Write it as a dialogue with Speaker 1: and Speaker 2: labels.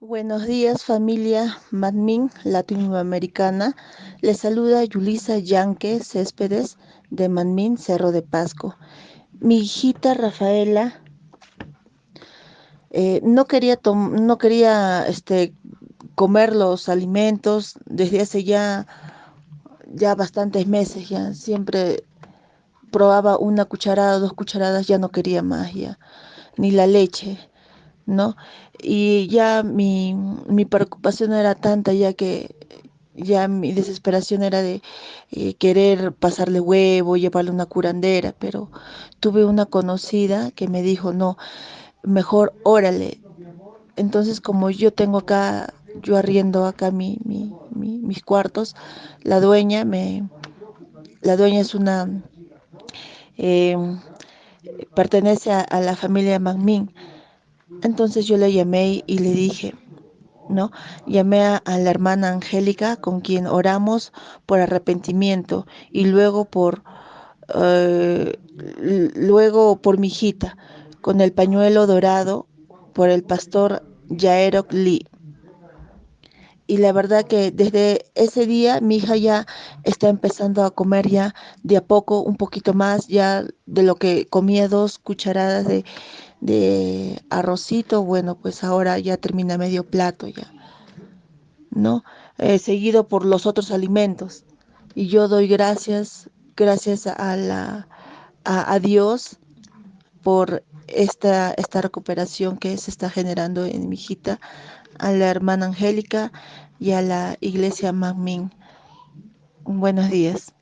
Speaker 1: Buenos días familia Madmin latinoamericana. Les saluda Yulisa Yanque Céspedes de Madmin Cerro de Pasco. Mi hijita Rafaela eh, no quería, no quería este, comer los alimentos desde hace ya, ya bastantes meses, ya siempre probaba una cucharada, dos cucharadas, ya no quería más, ya, ni la leche ¿no? Y ya mi, mi preocupación era tanta ya que ya mi desesperación era de eh, querer pasarle huevo, llevarle una curandera, pero tuve una conocida que me dijo, no, mejor órale. Entonces, como yo tengo acá, yo arriendo acá mi, mi, mi, mis cuartos, la dueña me, la dueña es una, eh, pertenece a, a, la familia Magmin entonces yo le llamé y le dije, ¿no? Llamé a, la hermana Angélica con quien oramos por arrepentimiento y luego por uh, luego por mi hijita con el pañuelo dorado por el pastor Jaerok Lee. Y la verdad que desde ese día mi hija ya está empezando a comer ya de a poco, un poquito más, ya de lo que comía dos cucharadas de, arrocito, bueno, pues ahora ya termina medio plato ya, ¿no? Eh, seguido por los otros alimentos. Y yo doy gracias, gracias a, la, a Dios por esta, esta recuperación que se está generando en mi hijita, a la hermana Angélica y a la iglesia Magmin. Buenos días.